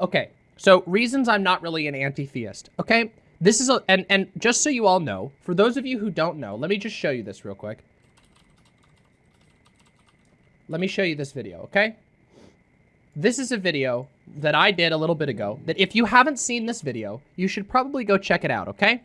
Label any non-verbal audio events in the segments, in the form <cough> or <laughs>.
Okay, so reasons I'm not really an anti-theist. Okay, this is a and and just so you all know, for those of you who don't know, let me just show you this real quick. Let me show you this video, okay? This is a video that I did a little bit ago that if you haven't seen this video, you should probably go check it out, okay?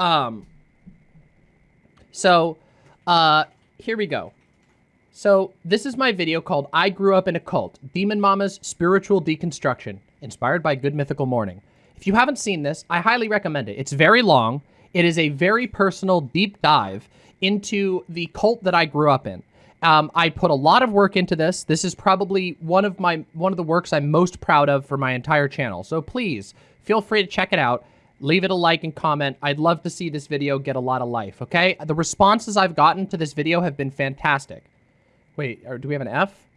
Um, so, uh, here we go. So, this is my video called I Grew Up in a Cult, Demon Mama's Spiritual Deconstruction, inspired by Good Mythical Morning. If you haven't seen this, I highly recommend it. It's very long. It is a very personal deep dive into the cult that I grew up in. Um, I put a lot of work into this. This is probably one of my one of the works I'm most proud of for my entire channel. So please feel free to check it out. Leave it a like and comment. I'd love to see this video get a lot of life, okay? The responses I've gotten to this video have been fantastic. Wait, do we have an F?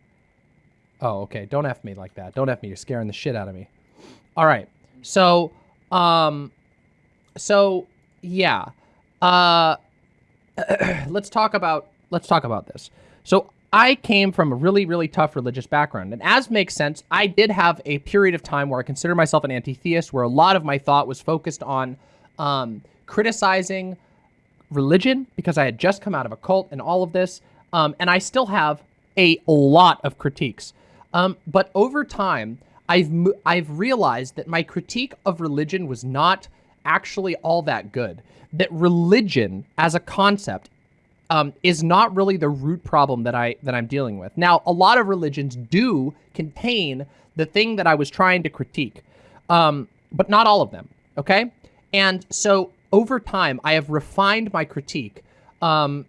Oh, okay. Don't F me like that. Don't F me. You're scaring the shit out of me. All right. So, um, so, yeah. Uh, <clears throat> let's talk about, let's talk about this. So I came from a really, really tough religious background. And as makes sense, I did have a period of time where I consider myself an anti-theist, where a lot of my thought was focused on um, criticizing religion because I had just come out of a cult and all of this. Um, and I still have a lot of critiques. Um, but over time, I've I've realized that my critique of religion was not actually all that good. That religion as a concept um, is not really the root problem that I that I'm dealing with. Now, a lot of religions do contain the thing that I was trying to critique, um, but not all of them. Okay, and so over time, I have refined my critique. Um,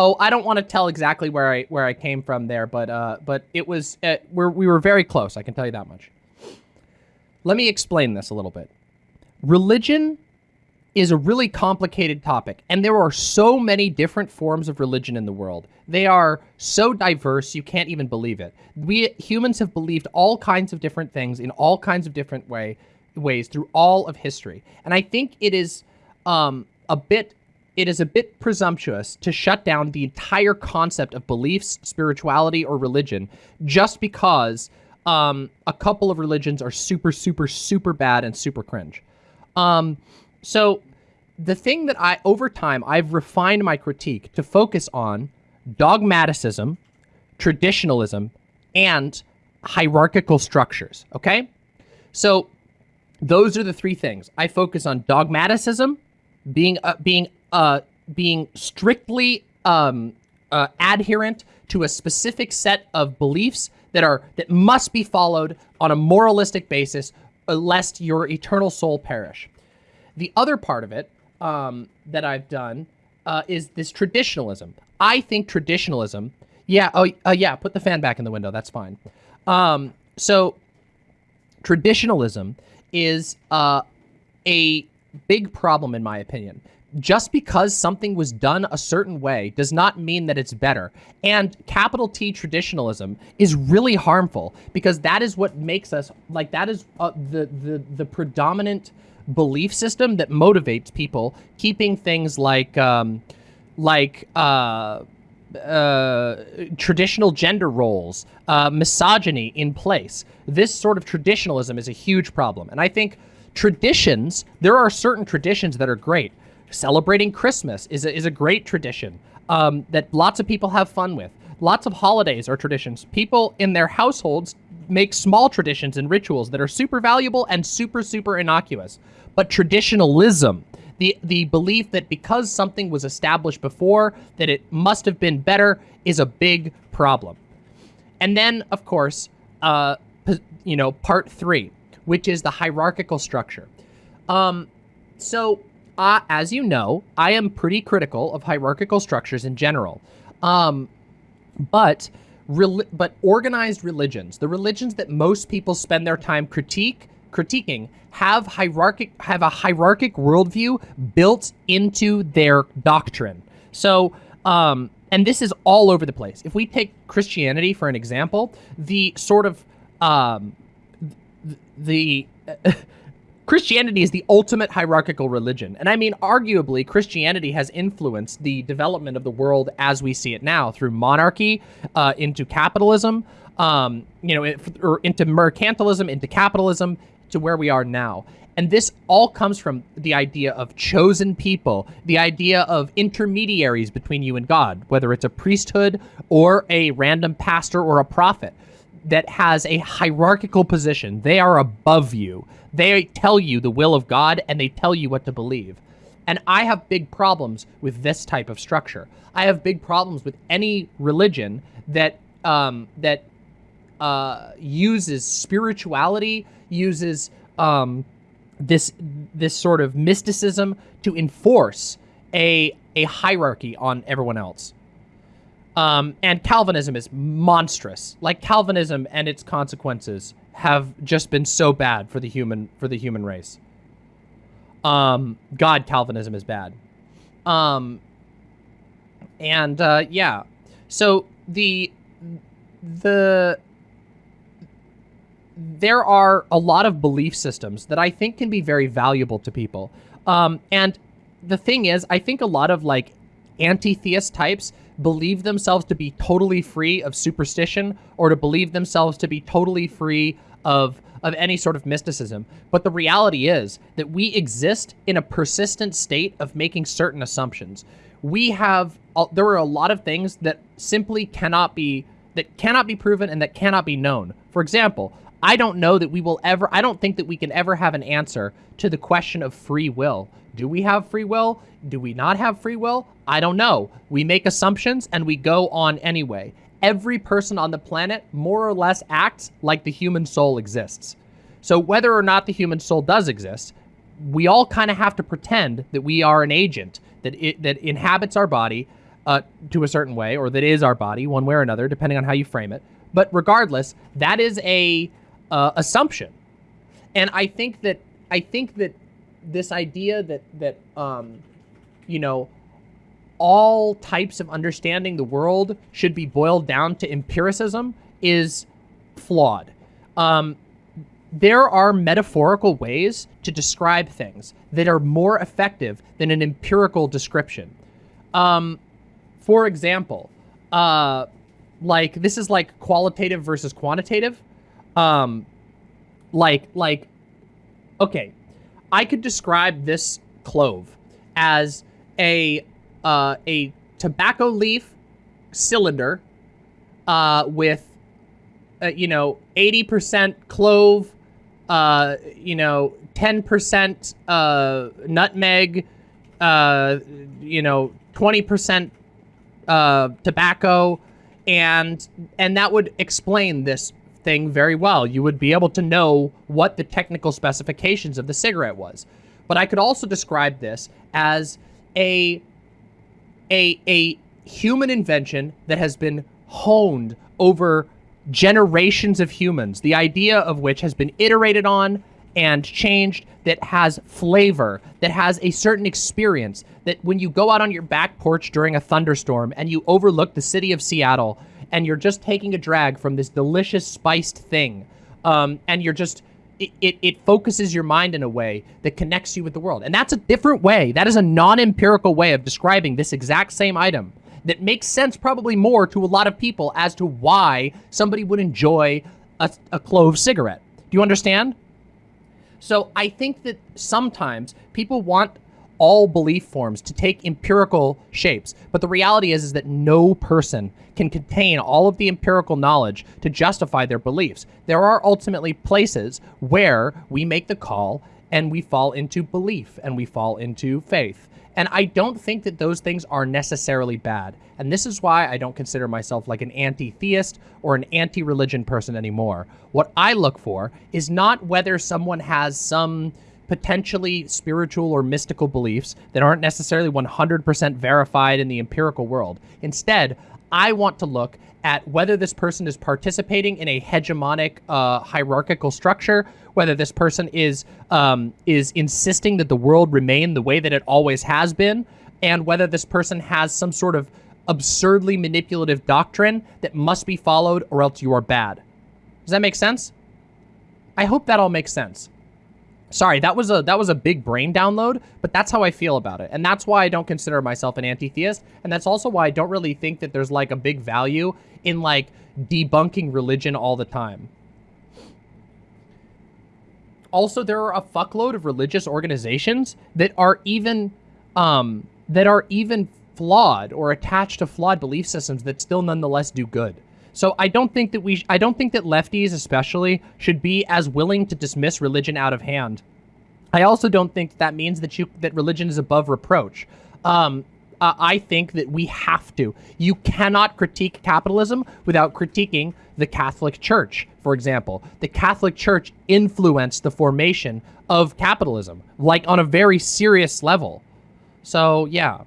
oh, I don't want to tell exactly where I where I came from there, but uh, but it was uh, we're, we were very close. I can tell you that much. Let me explain this a little bit. Religion is a really complicated topic, and there are so many different forms of religion in the world. They are so diverse, you can't even believe it. We humans have believed all kinds of different things in all kinds of different way ways through all of history. And I think it is um, a bit it is a bit presumptuous to shut down the entire concept of beliefs, spirituality, or religion just because um, a couple of religions are super, super, super bad and super cringe. Um, so the thing that I, over time, I've refined my critique to focus on dogmaticism, traditionalism, and hierarchical structures, okay? So those are the three things. I focus on dogmaticism, being uh, being uh, being strictly um, uh, adherent to a specific set of beliefs that are that must be followed on a moralistic basis, uh, lest your eternal soul perish. The other part of it um, that I've done uh, is this traditionalism. I think traditionalism. Yeah. Oh, uh, yeah. Put the fan back in the window. That's fine. Um, so traditionalism is uh, a big problem in my opinion. Just because something was done a certain way does not mean that it's better. And capital T traditionalism is really harmful because that is what makes us like that is uh, the the the predominant belief system that motivates people, keeping things like um, like uh, uh, traditional gender roles, uh, misogyny in place. This sort of traditionalism is a huge problem. And I think traditions, there are certain traditions that are great. Celebrating Christmas is a, is a great tradition um, that lots of people have fun with. Lots of holidays are traditions. People in their households make small traditions and rituals that are super valuable and super, super innocuous. But traditionalism, the, the belief that because something was established before, that it must have been better, is a big problem. And then, of course, uh, you know, part three, which is the hierarchical structure. Um, so, uh, as you know, I am pretty critical of hierarchical structures in general. Um, but but organized religions, the religions that most people spend their time critique critiquing, have hierarchic have a hierarchic worldview built into their doctrine. So, um, and this is all over the place. If we take Christianity for an example, the sort of um, the <laughs> Christianity is the ultimate hierarchical religion. And I mean, arguably, Christianity has influenced the development of the world as we see it now through monarchy, uh, into capitalism, um, you know, or into mercantilism, into capitalism, to where we are now. And this all comes from the idea of chosen people, the idea of intermediaries between you and God, whether it's a priesthood or a random pastor or a prophet that has a hierarchical position. They are above you. They tell you the will of God and they tell you what to believe. And I have big problems with this type of structure. I have big problems with any religion that um, that uh, uses spirituality, uses um, this this sort of mysticism to enforce a a hierarchy on everyone else. Um, and Calvinism is monstrous. Like Calvinism and its consequences have just been so bad for the human for the human race. Um, God, Calvinism is bad. Um, and uh, yeah, so the the there are a lot of belief systems that I think can be very valuable to people. Um, and the thing is, I think a lot of like anti-theist types believe themselves to be totally free of superstition or to believe themselves to be totally free of of any sort of mysticism. But the reality is that we exist in a persistent state of making certain assumptions. We have there are a lot of things that simply cannot be that cannot be proven and that cannot be known. For example, I don't know that we will ever, I don't think that we can ever have an answer to the question of free will. Do we have free will? Do we not have free will? I don't know. We make assumptions and we go on anyway. Every person on the planet more or less acts like the human soul exists. So whether or not the human soul does exist, we all kind of have to pretend that we are an agent that it, that inhabits our body uh, to a certain way, or that is our body, one way or another, depending on how you frame it. But regardless, that is a uh, assumption. And I think that I think that this idea that that um, you know all types of understanding the world should be boiled down to empiricism is flawed. Um, there are metaphorical ways to describe things that are more effective than an empirical description. Um, for example, uh, like this is like qualitative versus quantitative um, like, like, okay, I could describe this clove as a, uh, a tobacco leaf cylinder, uh, with, uh, you know, 80% clove, uh, you know, 10% uh, nutmeg, uh, you know, 20% uh, tobacco, and and that would explain this thing very well. You would be able to know what the technical specifications of the cigarette was. But I could also describe this as a, a, a human invention that has been honed over generations of humans, the idea of which has been iterated on and changed, that has flavor, that has a certain experience, that when you go out on your back porch during a thunderstorm and you overlook the city of Seattle and you're just taking a drag from this delicious spiced thing. Um, and you're just, it, it, it, focuses your mind in a way that connects you with the world. And that's a different way. That is a non-empirical way of describing this exact same item that makes sense probably more to a lot of people as to why somebody would enjoy a, a clove cigarette. Do you understand? So I think that sometimes people want all belief forms to take empirical shapes. But the reality is, is that no person can contain all of the empirical knowledge to justify their beliefs. There are ultimately places where we make the call and we fall into belief and we fall into faith. And I don't think that those things are necessarily bad. And this is why I don't consider myself like an anti-theist or an anti-religion person anymore. What I look for is not whether someone has some potentially spiritual or mystical beliefs that aren't necessarily 100% verified in the empirical world. Instead, I want to look at whether this person is participating in a hegemonic uh, hierarchical structure, whether this person is um, is insisting that the world remain the way that it always has been, and whether this person has some sort of absurdly manipulative doctrine that must be followed or else you are bad. Does that make sense? I hope that all makes sense. Sorry, that was a that was a big brain download, but that's how I feel about it. And that's why I don't consider myself an anti-theist, and that's also why I don't really think that there's like a big value in like debunking religion all the time. Also, there are a fuckload of religious organizations that are even um that are even flawed or attached to flawed belief systems that still nonetheless do good. So I don't think that we, I don't think that lefties especially should be as willing to dismiss religion out of hand. I also don't think that means that you that religion is above reproach. Um, uh, I think that we have to. You cannot critique capitalism without critiquing the Catholic Church, for example. The Catholic Church influenced the formation of capitalism, like on a very serious level. So, yeah.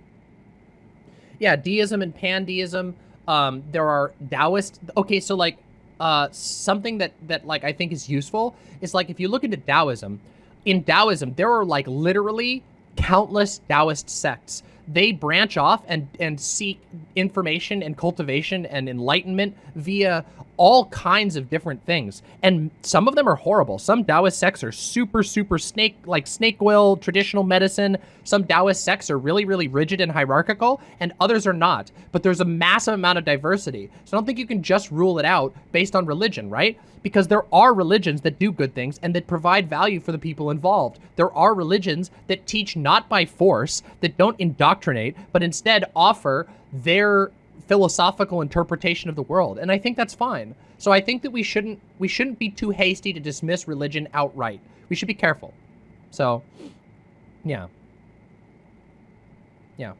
Yeah, deism and pandeism, um, there are Taoist. Okay, so like uh, something that that like I think is useful is like if you look into Taoism, in Taoism there are like literally countless Taoist sects they branch off and and seek information and cultivation and enlightenment via all kinds of different things. And some of them are horrible. Some taoist sects are super super snake like snake oil traditional medicine. Some taoist sects are really really rigid and hierarchical and others are not. But there's a massive amount of diversity. So i don't think you can just rule it out based on religion right? Because there are religions that do good things and that provide value for the people involved. There are religions that teach not by force, that don't indoctrinate, but instead offer their philosophical interpretation of the world. And I think that's fine. So I think that we shouldn't we shouldn't be too hasty to dismiss religion outright. We should be careful. So, yeah. Yeah.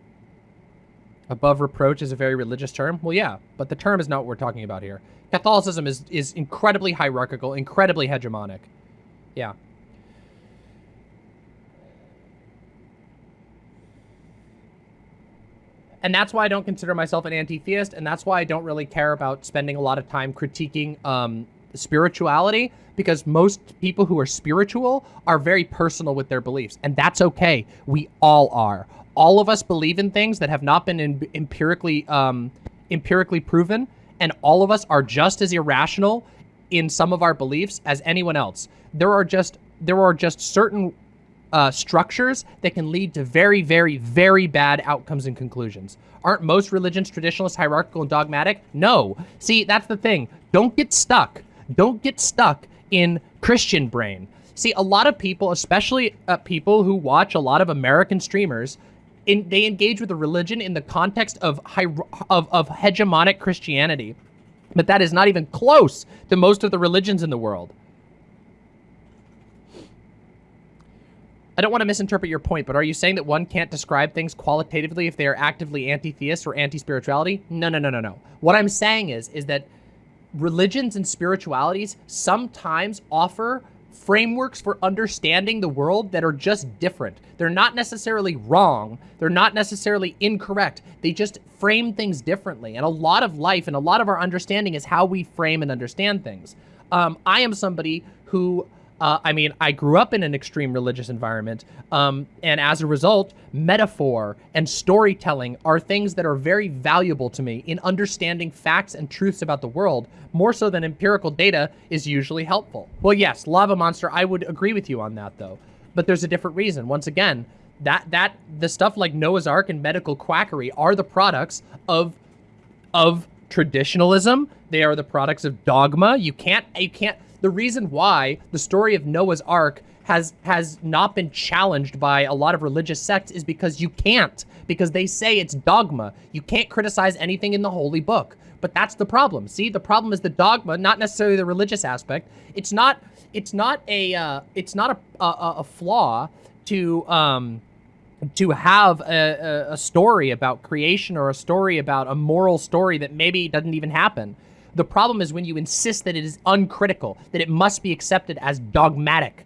Above reproach is a very religious term. Well, yeah, but the term is not what we're talking about here. Catholicism is, is incredibly hierarchical, incredibly hegemonic. Yeah. And that's why I don't consider myself an anti-theist, and that's why I don't really care about spending a lot of time critiquing um, spirituality, because most people who are spiritual are very personal with their beliefs, and that's okay. We all are. All of us believe in things that have not been empirically um, empirically proven, and all of us are just as irrational in some of our beliefs as anyone else. There are just there are just certain uh, structures that can lead to very, very, very bad outcomes and conclusions. Aren't most religions traditionalist, hierarchical, and dogmatic? No. See, that's the thing. Don't get stuck. Don't get stuck in Christian brain. See, a lot of people, especially uh, people who watch a lot of American streamers, in, they engage with a religion in the context of, of, of hegemonic Christianity. But that is not even close to most of the religions in the world. I don't want to misinterpret your point, but are you saying that one can't describe things qualitatively if they are actively anti-theist or anti-spirituality? No, no, no, no, no. What I'm saying is, is that religions and spiritualities sometimes offer frameworks for understanding the world that are just different. They're not necessarily wrong. They're not necessarily incorrect. They just frame things differently. And a lot of life and a lot of our understanding is how we frame and understand things. Um, I am somebody who uh, I mean, I grew up in an extreme religious environment, um, and as a result, metaphor and storytelling are things that are very valuable to me in understanding facts and truths about the world, more so than empirical data is usually helpful. Well, yes, Lava Monster, I would agree with you on that, though. But there's a different reason. Once again, that that the stuff like Noah's Ark and medical quackery are the products of of traditionalism. They are the products of dogma. You can't you can't the reason why the story of Noah's Ark has has not been challenged by a lot of religious sects is because you can't because they say it's dogma. You can't criticize anything in the holy book. But that's the problem. See, the problem is the dogma, not necessarily the religious aspect. It's not it's not a uh, it's not a, a, a flaw to um to have a, a, story about creation or a story about a moral story that maybe doesn't even happen. The problem is when you insist that it is uncritical, that it must be accepted as dogmatic.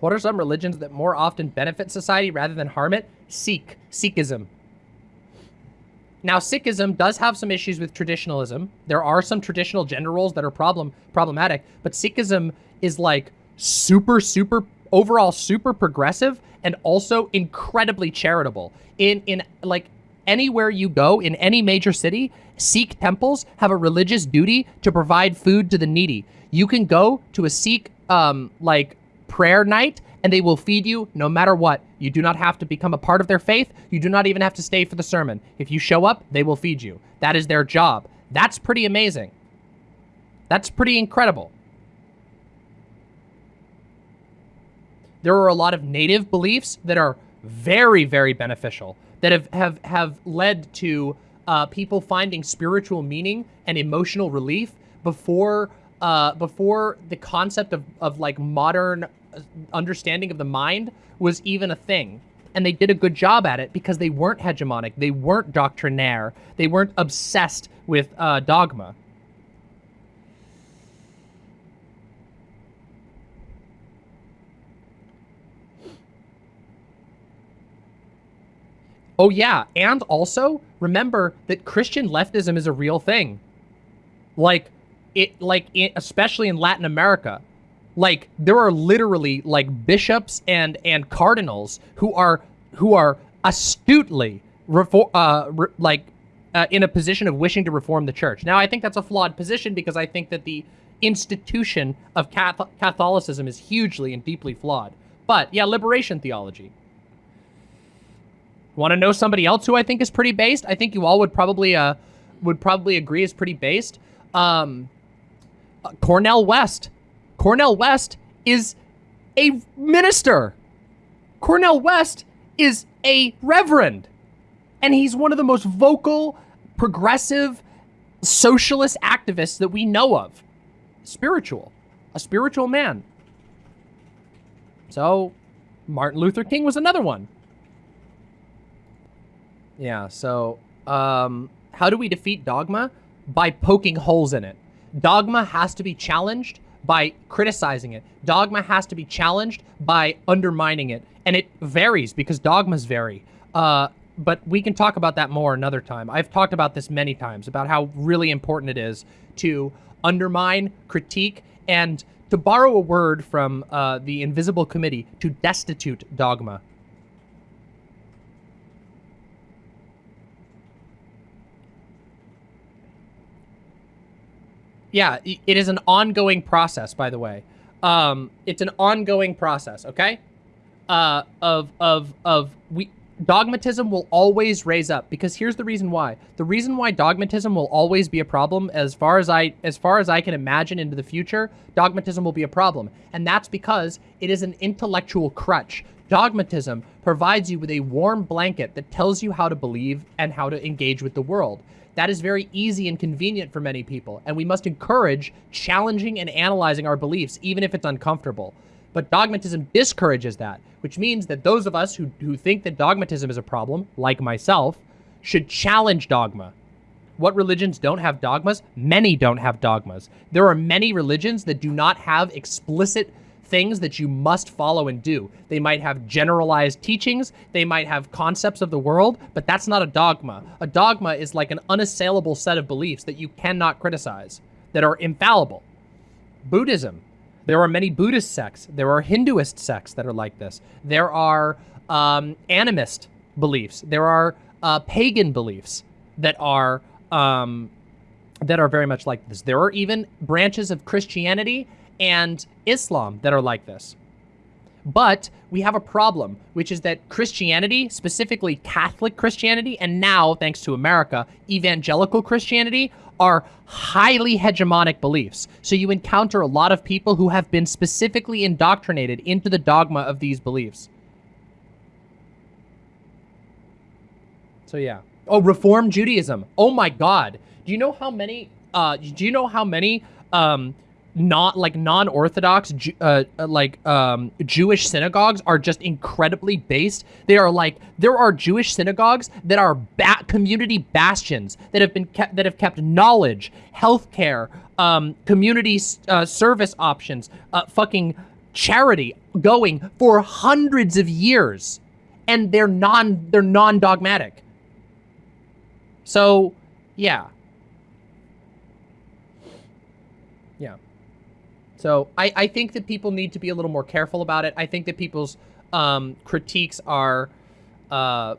What are some religions that more often benefit society rather than harm it? Sikh, Sikhism. Now, Sikhism does have some issues with traditionalism. There are some traditional gender roles that are problem problematic, but Sikhism is like super, super, overall super progressive and also incredibly charitable. In, in like anywhere you go in any major city, Sikh temples have a religious duty to provide food to the needy. You can go to a Sikh um, like prayer night and they will feed you no matter what. You do not have to become a part of their faith. You do not even have to stay for the sermon. If you show up, they will feed you. That is their job. That's pretty amazing. That's pretty incredible. There are a lot of native beliefs that are very, very beneficial that have, have, have led to uh, people finding spiritual meaning and emotional relief before uh, before the concept of, of like modern understanding of the mind was even a thing. And they did a good job at it because they weren't hegemonic, they weren't doctrinaire, they weren't obsessed with uh, dogma. Oh yeah, and also remember that Christian leftism is a real thing. Like it like it, especially in Latin America, like there are literally like bishops and and cardinals who are who are astutely refor- uh, re- like uh, in a position of wishing to reform the church. Now, I think that's a flawed position because I think that the institution of Catholicism is hugely and deeply flawed. But yeah, liberation theology. Want to know somebody else who I think is pretty based? I think you all would probably uh would probably agree is pretty based. Um, Cornel West. Cornel West is a minister. Cornel West is a reverend. And he's one of the most vocal, progressive, socialist activists that we know of. Spiritual. A spiritual man. So, Martin Luther King was another one. Yeah, so, um, how do we defeat dogma? By poking holes in it. Dogma has to be challenged by criticizing it. Dogma has to be challenged by undermining it. And it varies because dogmas vary. Uh, but we can talk about that more another time. I've talked about this many times about how really important it is to undermine, critique, and to borrow a word from uh, the Invisible Committee, to destitute dogma. Yeah, it is an ongoing process, by the way. Um, it's an ongoing process, okay? Uh, of of of we dogmatism will always raise up because here's the reason why. The reason why dogmatism will always be a problem as far as I as far as I can imagine into the future, dogmatism will be a problem. And that's because it is an intellectual crutch. Dogmatism provides you with a warm blanket that tells you how to believe and how to engage with the world. That is very easy and convenient for many people, and we must encourage challenging and analyzing our beliefs, even if it's uncomfortable. But dogmatism discourages that, which means that those of us who, who think that dogmatism is a problem, like myself, should challenge dogma. What religions don't have dogmas? Many don't have dogmas. There are many religions that do not have explicit things that you must follow and do. They might have generalized teachings, they might have concepts of the world, but that's not a dogma. A dogma is like an unassailable set of beliefs that you cannot criticize, that are infallible. Buddhism. There are many Buddhist sects. There are Hinduist sects that are like this. There are um, animist beliefs. There are uh, pagan beliefs that are um, that are very much like this. There are even branches of Christianity and Islam that are like this. But we have a problem, which is that Christianity, specifically Catholic Christianity, and now, thanks to America, evangelical Christianity, are highly hegemonic beliefs. So you encounter a lot of people who have been specifically indoctrinated into the dogma of these beliefs. So yeah. Oh, Reform Judaism. Oh my God. Do you know how many? Uh, do you know how many um, not like non-orthodox uh, uh, like um, Jewish synagogues are just incredibly based. They are like there are Jewish synagogues that are ba- community bastions that have been kept that have kept knowledge, healthcare, um, community uh, service options, uh, fucking charity going for hundreds of years, and they're non they're non-dogmatic. So, yeah. Yeah. So I, I think that people need to be a little more careful about it. I think that people's um, critiques are uh,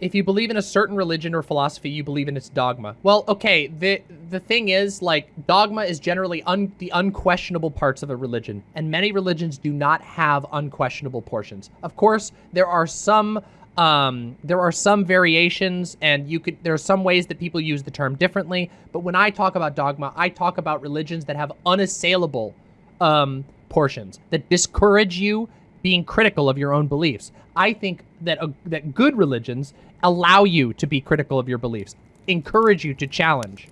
if you believe in a certain religion or philosophy, you believe in its dogma. Well, okay, the the thing is, like, dogma is generally un, the unquestionable parts of a religion, and many religions do not have unquestionable portions. Of course, there are some um, there are some variations, and you could there are some ways that people use the term differently. But when I talk about dogma, I talk about religions that have unassailable um, portions that discourage you being critical of your own beliefs. I think that uh, that good religions allow you to be critical of your beliefs, encourage you to challenge,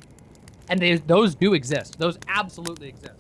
and they, those do exist. Those absolutely exist.